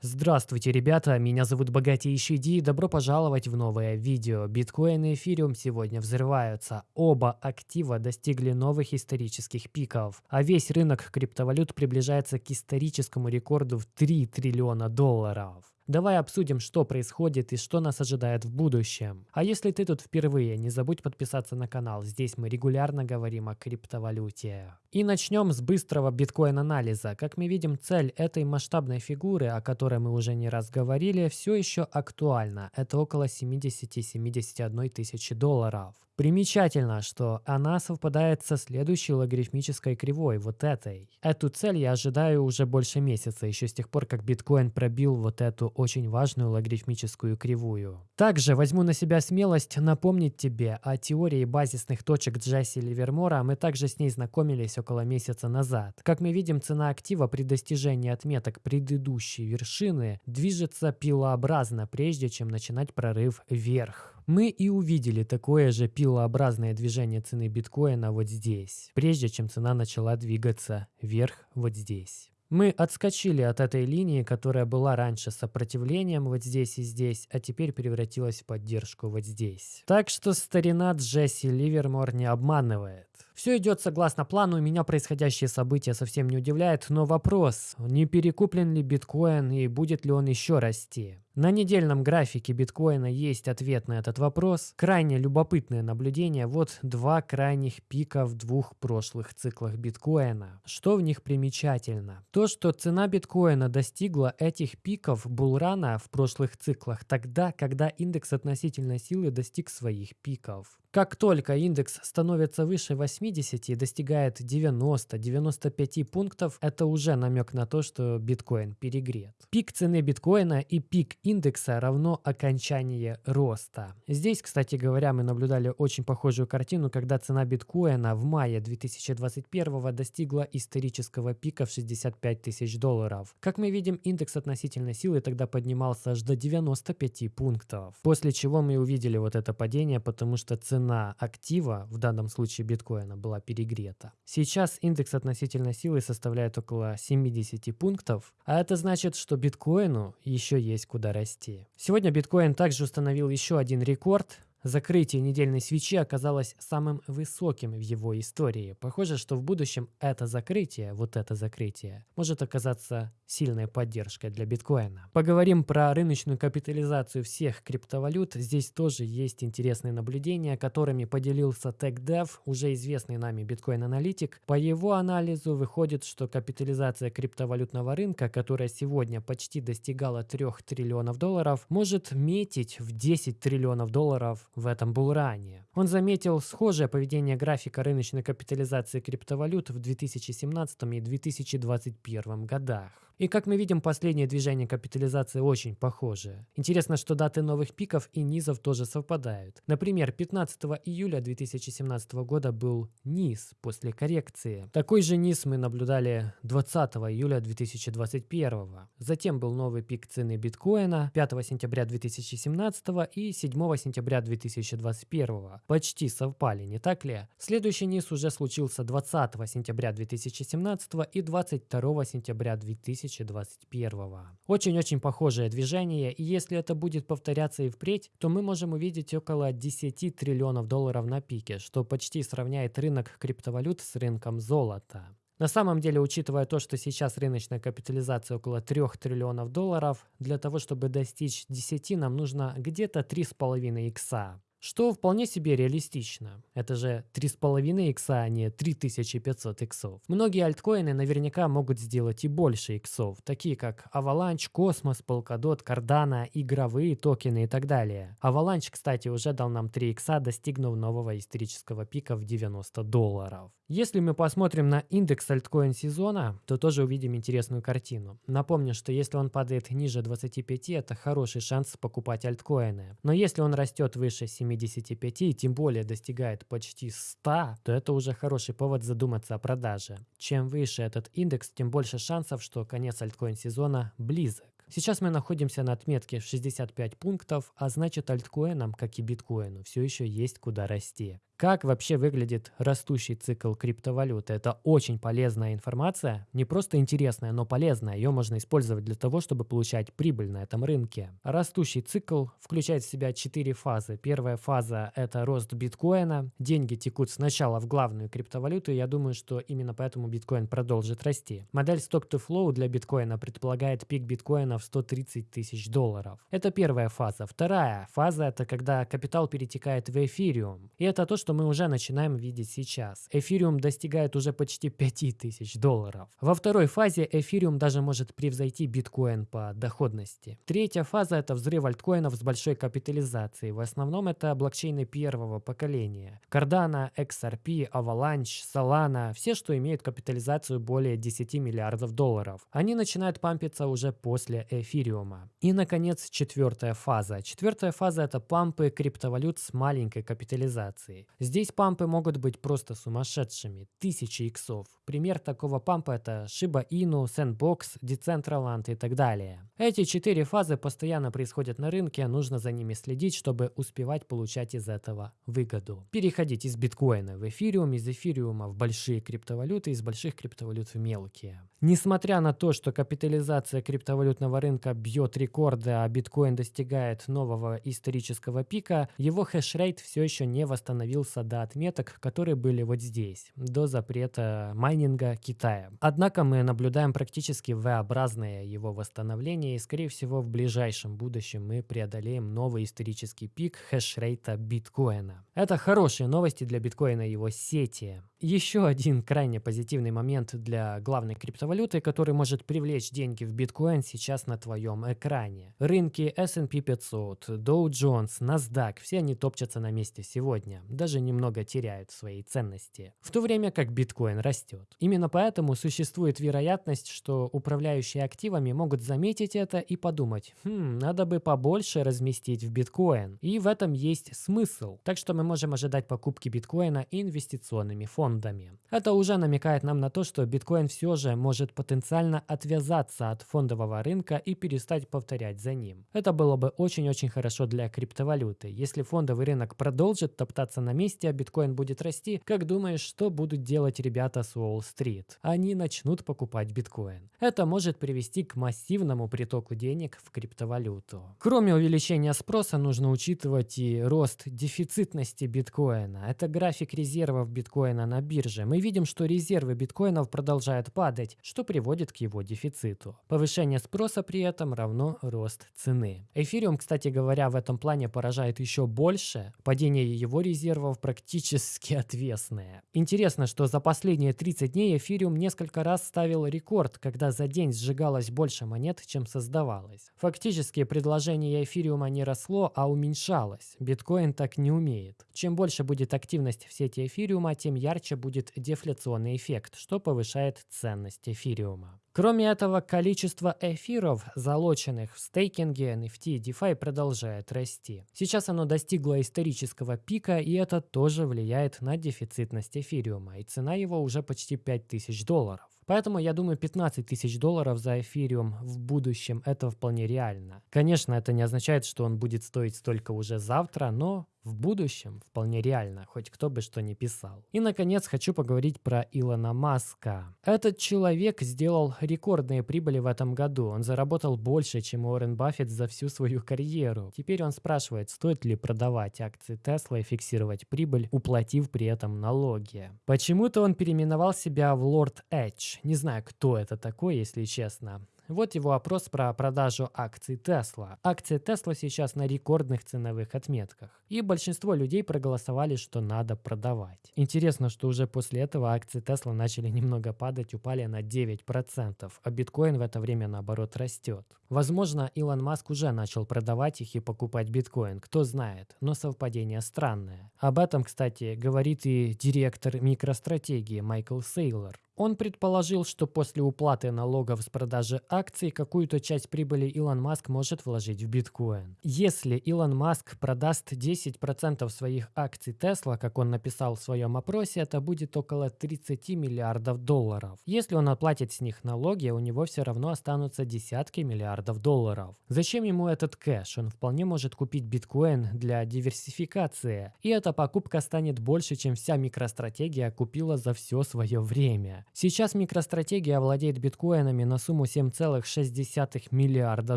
Здравствуйте, ребята, меня зовут Богатейший Ди добро пожаловать в новое видео. Биткоин и эфириум сегодня взрываются. Оба актива достигли новых исторических пиков, а весь рынок криптовалют приближается к историческому рекорду в 3 триллиона долларов. Давай обсудим, что происходит и что нас ожидает в будущем. А если ты тут впервые, не забудь подписаться на канал. Здесь мы регулярно говорим о криптовалюте. И начнем с быстрого биткоин-анализа. Как мы видим, цель этой масштабной фигуры, о которой мы уже не раз говорили, все еще актуальна. Это около 70-71 тысячи долларов. Примечательно, что она совпадает со следующей логарифмической кривой, вот этой. Эту цель я ожидаю уже больше месяца, еще с тех пор, как биткоин пробил вот эту очень важную логарифмическую кривую. Также возьму на себя смелость напомнить тебе о теории базисных точек Джесси Ливермора, мы также с ней знакомились около месяца назад. Как мы видим, цена актива при достижении отметок предыдущей вершины движется пилообразно, прежде чем начинать прорыв вверх. Мы и увидели такое же пилообразное движение цены биткоина вот здесь, прежде чем цена начала двигаться вверх вот здесь. Мы отскочили от этой линии, которая была раньше сопротивлением вот здесь и здесь, а теперь превратилась в поддержку вот здесь. Так что старина Джесси Ливермор не обманывает. Все идет согласно плану, меня происходящее событие совсем не удивляет, но вопрос, не перекуплен ли биткоин и будет ли он еще расти? На недельном графике биткоина есть ответ на этот вопрос. Крайне любопытное наблюдение. Вот два крайних пика в двух прошлых циклах биткоина. Что в них примечательно? То, что цена биткоина достигла этих пиков булрана в прошлых циклах тогда, когда индекс относительной силы достиг своих пиков. Как только индекс становится выше 80 и достигает 90-95 пунктов, это уже намек на то, что биткоин перегрет. Пик цены биткоина и пик индекса равно окончание роста. Здесь, кстати говоря, мы наблюдали очень похожую картину, когда цена биткоина в мае 2021 достигла исторического пика в 65 тысяч долларов. Как мы видим, индекс относительной силы тогда поднимался аж до 95 пунктов. После чего мы увидели вот это падение, потому что цена цена актива, в данном случае биткоина, была перегрета. Сейчас индекс относительной силы составляет около 70 пунктов, а это значит, что биткоину еще есть куда расти. Сегодня биткоин также установил еще один рекорд, Закрытие недельной свечи оказалось самым высоким в его истории. Похоже, что в будущем это закрытие, вот это закрытие, может оказаться сильной поддержкой для биткоина. Поговорим про рыночную капитализацию всех криптовалют. Здесь тоже есть интересные наблюдения, которыми поделился TechDev, уже известный нами биткоин-аналитик. По его анализу выходит, что капитализация криптовалютного рынка, которая сегодня почти достигала 3 триллионов долларов, может метить в 10 триллионов долларов в этом был ранее. Он заметил схожее поведение графика рыночной капитализации криптовалют в 2017 и 2021 годах. И как мы видим, последнее движение капитализации очень похоже. Интересно, что даты новых пиков и низов тоже совпадают. Например, 15 июля 2017 года был низ после коррекции. Такой же низ мы наблюдали 20 июля 2021. Затем был новый пик цены биткоина 5 сентября 2017 и 7 сентября 2021. Почти совпали, не так ли? Следующий низ уже случился 20 сентября 2017 и 22 сентября 2020 2021. Очень-очень похожее движение, и если это будет повторяться и впредь, то мы можем увидеть около 10 триллионов долларов на пике, что почти сравняет рынок криптовалют с рынком золота. На самом деле, учитывая то, что сейчас рыночная капитализация около 3 триллионов долларов, для того, чтобы достичь 10, нам нужно где-то 3,5 икса. Что вполне себе реалистично. Это же 3,5 икса, а не 3500 иксов. Многие альткоины наверняка могут сделать и больше иксов, такие как Avalanche, Cosmos, Polkadot, Cardano, игровые токены и так далее. Avalanche, кстати, уже дал нам 3 икса, достигнув нового исторического пика в 90 долларов. Если мы посмотрим на индекс альткоин сезона, то тоже увидим интересную картину. Напомню, что если он падает ниже 25, это хороший шанс покупать альткоины. Но если он растет выше 7 75 и тем более достигает почти 100, то это уже хороший повод задуматься о продаже. Чем выше этот индекс, тем больше шансов, что конец альткоин сезона близок. Сейчас мы находимся на отметке в 65 пунктов, а значит альткоинам, как и биткоину, все еще есть куда расти. Как вообще выглядит растущий цикл криптовалюты? Это очень полезная информация, не просто интересная, но полезная. Ее можно использовать для того, чтобы получать прибыль на этом рынке. Растущий цикл включает в себя четыре фазы. Первая фаза – это рост биткоина. Деньги текут сначала в главную криптовалюту, и я думаю, что именно поэтому биткоин продолжит расти. Модель Stock-to-Flow для биткоина предполагает пик биткоина в 130 тысяч долларов. Это первая фаза. Вторая фаза – это когда капитал перетекает в эфириум. И это то, что мы уже начинаем видеть сейчас. Эфириум достигает уже почти 5000 долларов. Во второй фазе эфириум даже может превзойти биткоин по доходности. Третья фаза – это взрыв альткоинов с большой капитализацией. В основном это блокчейны первого поколения. Cardano, XRP, Avalanche, Solana – все, что имеют капитализацию более 10 миллиардов долларов. Они начинают пампиться уже после эфириума. И, наконец, четвертая фаза. Четвертая фаза – это пампы криптовалют с маленькой капитализацией. Здесь пампы могут быть просто сумасшедшими, тысячи иксов. Пример такого пампа это Shiba Inu, Sandbox, Decentraland и так далее. Эти четыре фазы постоянно происходят на рынке, нужно за ними следить, чтобы успевать получать из этого выгоду. Переходить из биткоина в эфириум, из эфириума в большие криптовалюты, из больших криптовалют в мелкие. Несмотря на то, что капитализация криптовалютного рынка бьет рекорды, а биткоин достигает нового исторического пика, его хешрейт все еще не восстановился до отметок, которые были вот здесь, до запрета майнинга Китая. Однако мы наблюдаем практически V-образное его восстановление, и скорее всего в ближайшем будущем мы преодолеем новый исторический пик хешрейта биткоина. Это хорошие новости для биткоина и его сети. Еще один крайне позитивный момент для главной криптовалюты, который может привлечь деньги в биткоин сейчас на твоем экране. Рынки S&P 500, Dow Jones, NASDAQ, все они топчатся на месте сегодня, даже немного теряют свои ценности, в то время как биткоин растет. Именно поэтому существует вероятность, что управляющие активами могут заметить это и подумать, хм, надо бы побольше разместить в биткоин. И в этом есть смысл. Так что мы можем ожидать покупки биткоина инвестиционными фондами. Это уже намекает нам на то, что биткоин все же может потенциально отвязаться от фондового рынка и перестать повторять за ним. Это было бы очень-очень хорошо для криптовалюты. Если фондовый рынок продолжит топтаться на месте, а биткоин будет расти, как думаешь, что будут делать ребята с Уолл-стрит? Они начнут покупать биткоин. Это может привести к массивному притоку денег в криптовалюту. Кроме увеличения спроса, нужно учитывать и рост дефицитности биткоина. Это график резервов биткоина на на бирже, мы видим, что резервы биткоинов продолжают падать, что приводит к его дефициту. Повышение спроса при этом равно рост цены. Эфириум, кстати говоря, в этом плане поражает еще больше. Падение его резервов практически отвесное. Интересно, что за последние 30 дней эфириум несколько раз ставил рекорд, когда за день сжигалось больше монет, чем создавалось. Фактически предложение эфириума не росло, а уменьшалось. Биткоин так не умеет. Чем больше будет активность в сети эфириума, тем ярче будет дефляционный эффект, что повышает ценность эфириума. Кроме этого, количество эфиров, залоченных в стейкинге, NFT, DeFi продолжает расти. Сейчас оно достигло исторического пика, и это тоже влияет на дефицитность эфириума, и цена его уже почти 5000 долларов. Поэтому я думаю 15 тысяч долларов за эфириум в будущем это вполне реально. Конечно, это не означает, что он будет стоить столько уже завтра, но в будущем вполне реально, хоть кто бы что ни писал. И, наконец, хочу поговорить про Илона Маска. Этот человек сделал рекордные прибыли в этом году. Он заработал больше, чем Уоррен Баффет за всю свою карьеру. Теперь он спрашивает, стоит ли продавать акции Тесла и фиксировать прибыль, уплатив при этом налоги. Почему-то он переименовал себя в Лорд Эдж. Не знаю, кто это такой, если честно. Вот его опрос про продажу акций Tesla. Акции Tesla сейчас на рекордных ценовых отметках. И большинство людей проголосовали, что надо продавать. Интересно, что уже после этого акции Tesla начали немного падать, упали на 9%, а биткоин в это время наоборот растет. Возможно, Илон Маск уже начал продавать их и покупать биткоин, кто знает, но совпадение странное. Об этом, кстати, говорит и директор микростратегии Майкл Сейлор. Он предположил, что после уплаты налогов с продажи акций какую-то часть прибыли Илон Маск может вложить в биткоин. Если Илон Маск продаст 10% своих акций Тесла, как он написал в своем опросе, это будет около 30 миллиардов долларов. Если он оплатит с них налоги, у него все равно останутся десятки миллиардов долларов. Зачем ему этот кэш? Он вполне может купить биткоин для диверсификации. И эта покупка станет больше, чем вся микростратегия купила за все свое время. Сейчас микростратегия владеет биткоинами на сумму 7,6 миллиарда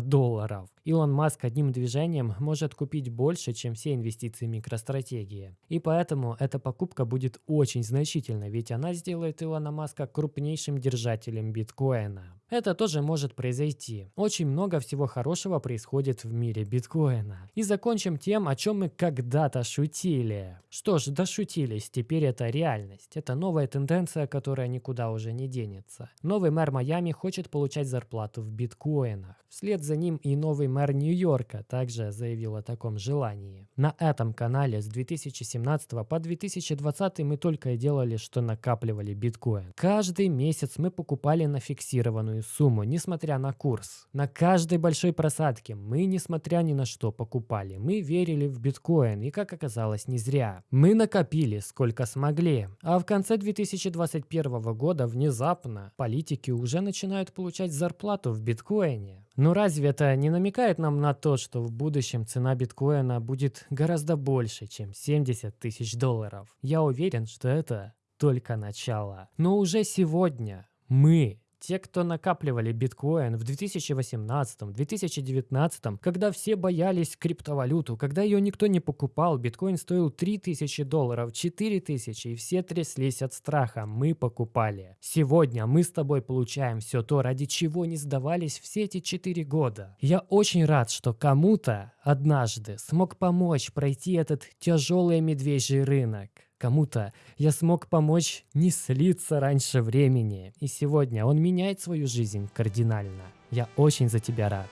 долларов. Илон Маск одним движением может купить больше, чем все инвестиции микростратегии. И поэтому эта покупка будет очень значительной, ведь она сделает Илона Маска крупнейшим держателем биткоина. Это тоже может произойти. Очень много всего хорошего происходит в мире биткоина. И закончим тем, о чем мы когда-то шутили. Что ж, дошутились, теперь это реальность. Это новая тенденция, которая никуда уже не денется. Новый мэр Майами хочет получать зарплату в биткоинах. Вслед за ним и новый мэр Нью-Йорка также заявил о таком желании. На этом канале с 2017 по 2020 мы только и делали, что накапливали биткоин. Каждый месяц мы покупали на фиксированную сумму, несмотря на курс. На каждой большой просадке мы, несмотря ни на что, покупали. Мы верили в биткоин, и как оказалось, не зря. Мы накопили сколько смогли. А в конце 2021 года внезапно политики уже начинают получать зарплату в биткоине. Но разве это не намекает нам на то, что в будущем цена биткоина будет гораздо больше, чем 70 тысяч долларов? Я уверен, что это только начало. Но уже сегодня мы те, кто накапливали биткоин в 2018-2019, когда все боялись криптовалюту, когда ее никто не покупал, биткоин стоил 3000 долларов, 4000, и все тряслись от страха, мы покупали. Сегодня мы с тобой получаем все то, ради чего не сдавались все эти 4 года. Я очень рад, что кому-то однажды смог помочь пройти этот тяжелый медвежий рынок. Кому-то я смог помочь не слиться раньше времени. И сегодня он меняет свою жизнь кардинально. Я очень за тебя рад.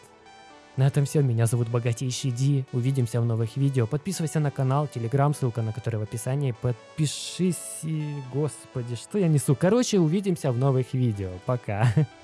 На этом все. Меня зовут Богатейший Ди. Увидимся в новых видео. Подписывайся на канал, телеграм, ссылка на который в описании. Подпишись. Господи, что я несу? Короче, увидимся в новых видео. Пока.